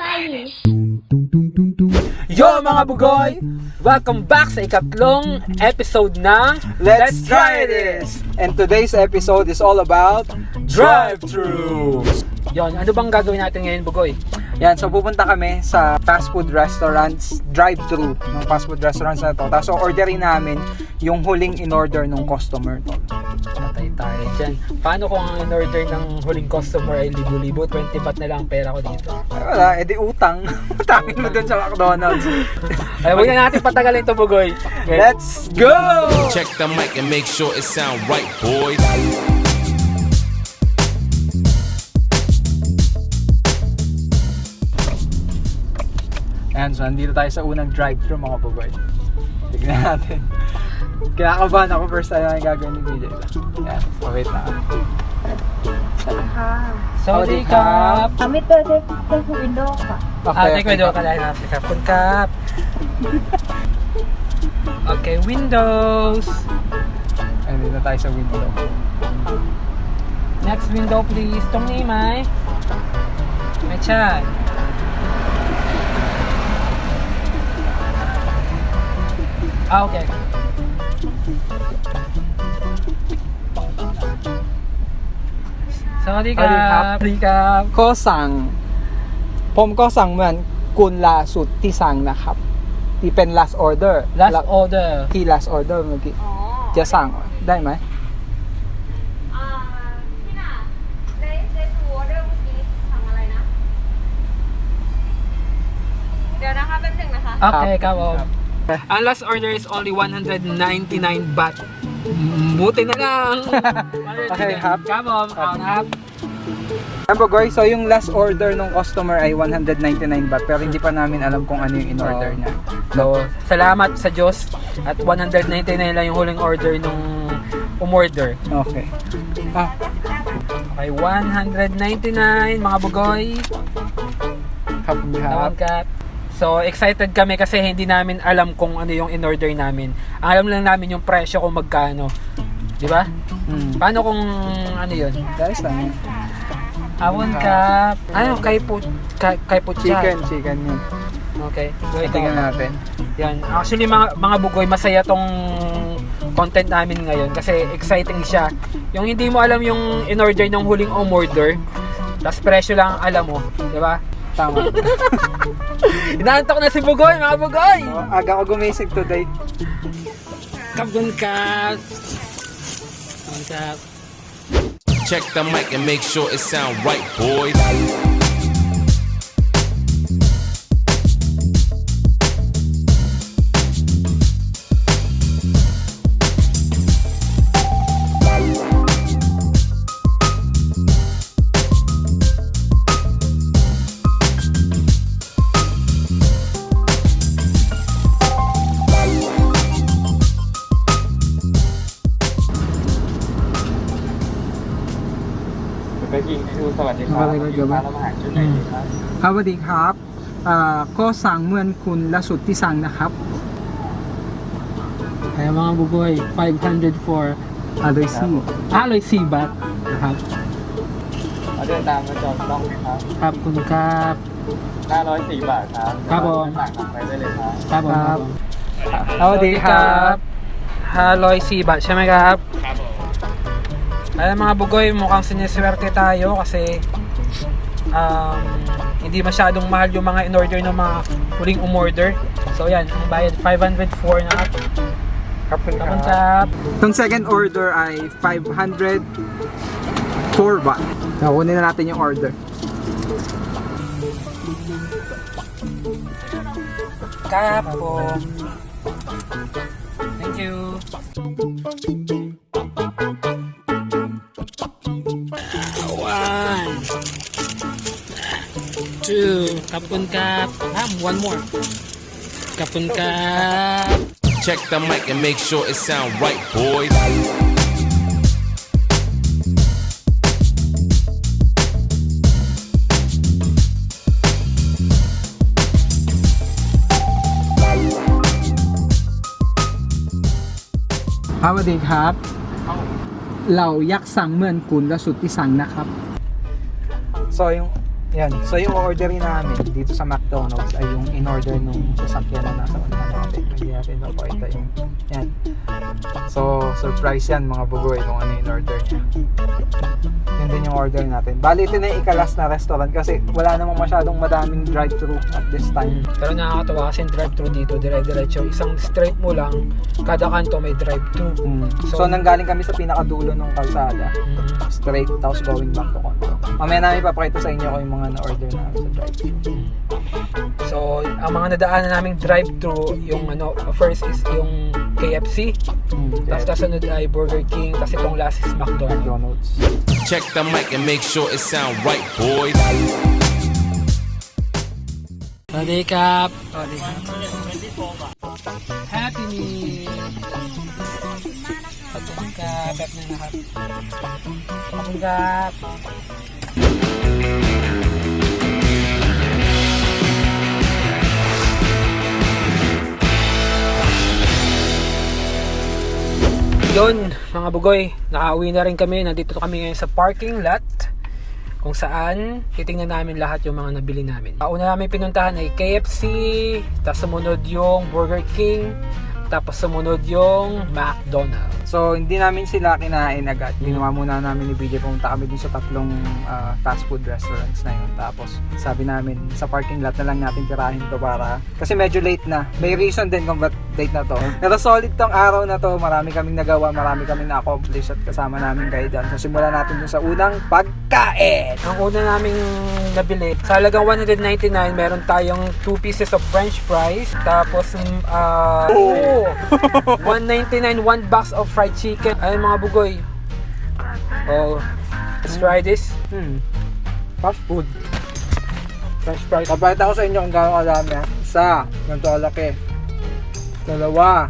Shiny. Yo mga bugoy! Welcome back sa ikatlong episode ng Let's try this! And today's episode is all about Drive-Thru! Yon, ano bang gagawin natin ngayon bugoy? Yan, so pupunta kami sa fast food restaurants, drive-thru ng fast food restaurants na to. Tapos so orderin namin yung huling in-order ng customer to. Patay tayo dyan. Paano kung ang in-order ng huling customer ay libo-libo? 20 baht na lang ang pera ko dito. Ay, wala, edi utang. Utangin mo dun sa McDonald's. Ay, huwag na natin patagalin to bugoy. Okay. Let's go! Check the mic and make sure it sound right, boys. Ayan, so nandito tayo sa unang drive-thru mga baboy. Tignan natin. Kinakabahan ako first time na yung gagawin ni BJ. Ayan, so wait na. Saudi Cup! Kami to, take the window ka. Ah, take window ka lang natin. Kapun Cup! Okay, windows! Ayan, dito tayo sa window. Next window please. Tong ni Mai. Mai Chan. Ah, okay. Sawadee สวัสดีครับ ka. สวัสดีครับก็สั่ง ผมก็สั่งเหมือนคุณล่าสุดที่สั่งนะครับ ที่เป็น last order Last แล้ว order. ที่ last order เมื่อกี้ อ๋อจะสั่งได้ไหม อ่าพี่น่ะในในตัวเรื่องเมื่อกี้ทำอะไรนะ เดี๋ยวนะคะแป๊บหนึงนะคะ Okay, ครับผม Ang last order is only 199 baht. Buti na lang. okay, half. Come on, count half. Ayan guys, so yung last order ng customer ay 199 baht pero hindi pa namin alam kung ano yung in-order niya. So, salamat sa Diyos at 199 lang yung huling order nung umorder. Okay. Ah. Okay, 199 mga bugoy. Half and So, excited kami kasi hindi namin alam kung ano yung in-order namin. Ang alam lang namin yung presyo kung magkano. Di ba? Hmm. Paano kung ano yun? Guys lang yun. Awon ka. Ano? Kay po, kay, kay po Chicken, chicken yun. Okay. So, ito. Tingnan natin. Yan. Actually, mga, mga bugoy, masaya tong content namin ngayon kasi exciting siya. Yung hindi mo alam yung in-order ng huling umorder, tapos presyo lang ang alam mo. Di ba? Tama. Inaantok na si Bugoy, mga Bugoy! Oh, aga ko gumising today. Kabun ka! Kabun ka! Check the mic and make sure it sound right, boys. Balik lagi ba? ครับสวัสดีครับอ่าก็สั่งเหมือนคุณล่าสุดที่สั่งนะครับ Kaya mga Bugoy, 500 for อร่อยซี่ Aloy Sibat. นะครับเอาเดินตามมาจองต้องไหมครับ ครับคุณครับ504บาทครับ ครับผมสั่งไปได้เลยครับ ครับผมครับสวัสดีครับ Haloy Sibat, siya may kahap? Ayan mga bugoy, mukhang siniswerte tayo kasi um, hindi masyadong mahal yung mga in-order ng mga huling umorder. So yan, ang bayad 504 na at Kapag tapon kap. Itong second order ay 504 baht. Nakunin na natin yung order. Kap po. Thank you. ชื่อขอบคุณครับห้าม one more ขอบคุณครับ Check the mic and make sure it sound right boys ครับสวัสดีครับ เรายักษ์สั่งเมื่อนกุลและสุดที่สั่งนะครับ ซอย Yan. So yung orderin namin dito sa McDonald's ay yung in-order nung sasakyan na nasa unahan. Hindi natin mapakita yung yan. So surprise yan mga bugoy kung ano yung order niya. Yun din yung order natin. Bali ito na yung ikalas na restaurant kasi wala namang masyadong madaming drive-thru at this time. Pero nakakatawa kasi yung drive-thru dito, dire-diretso. Isang straight mo lang, kada kanto may drive-thru. Mm. So, So- nanggaling kami sa pinakadulo ng kalsada. Mm. Straight tapos going back to Condo. Mamaya namin papakita sa inyo kung yung mga na-order namin sa drive-thru. So, ang mga nadaanan naming drive-thru, yung ano, first is yung KFC, Mm. tapos kasunod ay Burger King, tapos itong last is McDonald's. McDonald's. Check the mic and make sure it sound right, boys. Ready, Cap? Happy Meal! Patong ka, Pep na nakap. Patong ka. Yun, mga bugoy, nakauwi na rin kami. Nandito kami ngayon sa parking lot kung saan titingnan namin lahat yung mga nabili namin. Una namin pinuntahan ay KFC, tapos sumunod yung Burger King, tapos sumunod yung McDonald's. So, hindi namin sila kinain agad. Ginawa muna namin ni BJ, pumunta kami dun sa tatlong ah, fast food restaurants na yun. Tapos, sabi namin, sa parking lot na lang natin tirahin to para... Kasi medyo late na. May reason din kung ba't late na to. Pero solid tong araw na to. Marami kaming nagawa, marami kaming na-accomplish at kasama namin kayo dyan. So, simulan natin dun sa unang pagkain. Ang una naming nabili, sa halagang 199, meron tayong 2 pieces of french fries, tapos mm, ah oh. 199, 1 box of fried chicken. Ay mga bugoy. Oh, let's try this. Hmm. Fast food. French fries. Papakita ko sa inyo kung gaano kadami. ha. Isa. Ganito kalaki. Dalawa.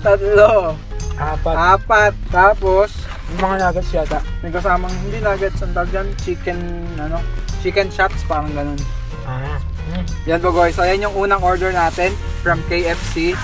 Tatlo. Apat. Apat. Tapos, Yung mga nuggets yata. may kasamang hindi nuggets. Ang tawag dyan, chicken, ano, chicken shots, parang ganun. Ah. Mm. Yan po guys. So, yan yung unang order natin from KFC.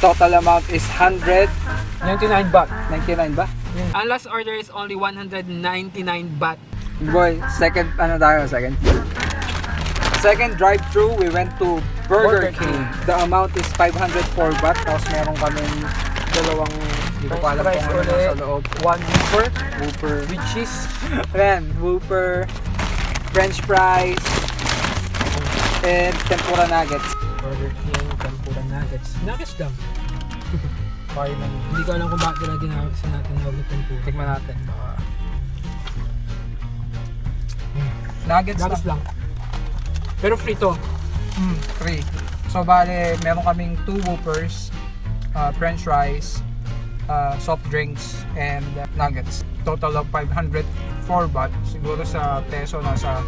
Total amount is 199 99 baht. ba? Mm. Ang last order is only 199 baht. Boy, second, ano tayo, second? Second drive-through, we went to Burger, Burger King. King. The amount is 504 baht. Tapos meron kami dalawang, hindi ko alam kung ano nasa loob. One Whopper Whopper. with cheese. Ayan, Whopper, French fries, and tempura nuggets. Burger King, nuggets. Nuggets lang. Final. Hindi ko alam kung bakit nila ginawag sa natin na na tempura. Tikman natin. Baka... Nuggets, Nuggets lang. lang. Pero free to. Mm, free. So, bale, meron kaming two Whoppers, uh, french fries, uh, soft drinks, and uh, nuggets. Total of 504 baht. Siguro sa peso, nasa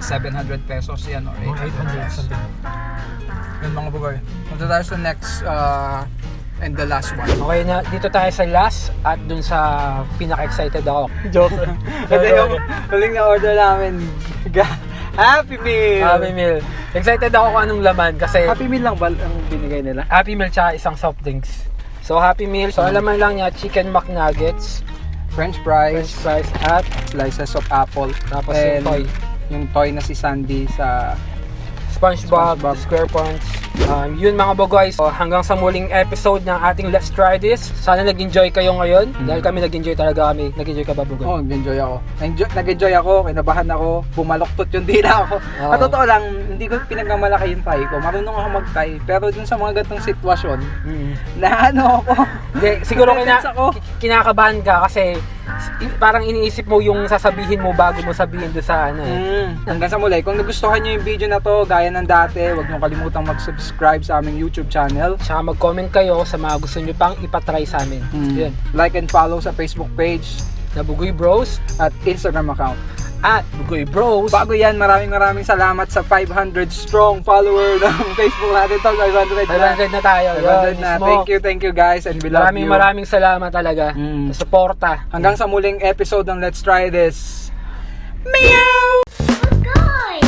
700 pesos yan or Mga 800 something. Yun mga bugoy. Punta tayo sa next uh, and the last one. Okay na, dito tayo sa last at dun sa pinaka-excited ako. Joke. Ito yung huling na order namin. Happy Meal! Happy Meal. Excited ako kung anong laman kasi Happy Meal lang ba ang binigay nila? Happy Meal tsaka isang soft drinks. So Happy Meal, so alaman lang niya chicken McNuggets, French french fries, fries at slices of apple, tapos and yung toy. yung toy na si Sandy sa SpongeBob, SpongeBob. SquarePants. Um, yun mga bogoys, so, hanggang sa muling episode ng ating Let's Try This. Sana nag-enjoy kayo ngayon. Dahil kami nag-enjoy talaga kami. Nag-enjoy ka ba bogoy? Oh, nag-enjoy ako. Nag-enjoy, ako, kinabahan ako, bumaloktot yung dila ako. Oo. At totoo lang, hindi ko pinagmamalaki yung tie ko. Marunong ako mag-tie. Pero dun sa mga ganitong sitwasyon, Mm. na ano ako, Hindi, siguro kina, ako. ki- kinakabahan ka kasi parang iniisip mo yung sasabihin mo bago mo sabihin doon sa ano eh. Mm. Hanggang sa muli, kung nagustuhan nyo yung video na to, gaya ng dati, huwag nyo kalimutang mag-subscribe sa aming YouTube channel. Tsaka mag-comment kayo sa mga gusto nyo pang ipatry sa amin. Mm. Yun. Like and follow sa Facebook page Nabugoy Bros at Instagram account. At Bugoy Bros. Bago yan, maraming maraming salamat sa 500 strong follower ng Facebook natin to. 500 na. 500 na tayo. 500 Yun, na. mismo. Thank you, thank you guys and we love Maraming you. maraming salamat talaga Mm. sa suporta. Hanggang sa muling episode ng Let's Try This. Good guy!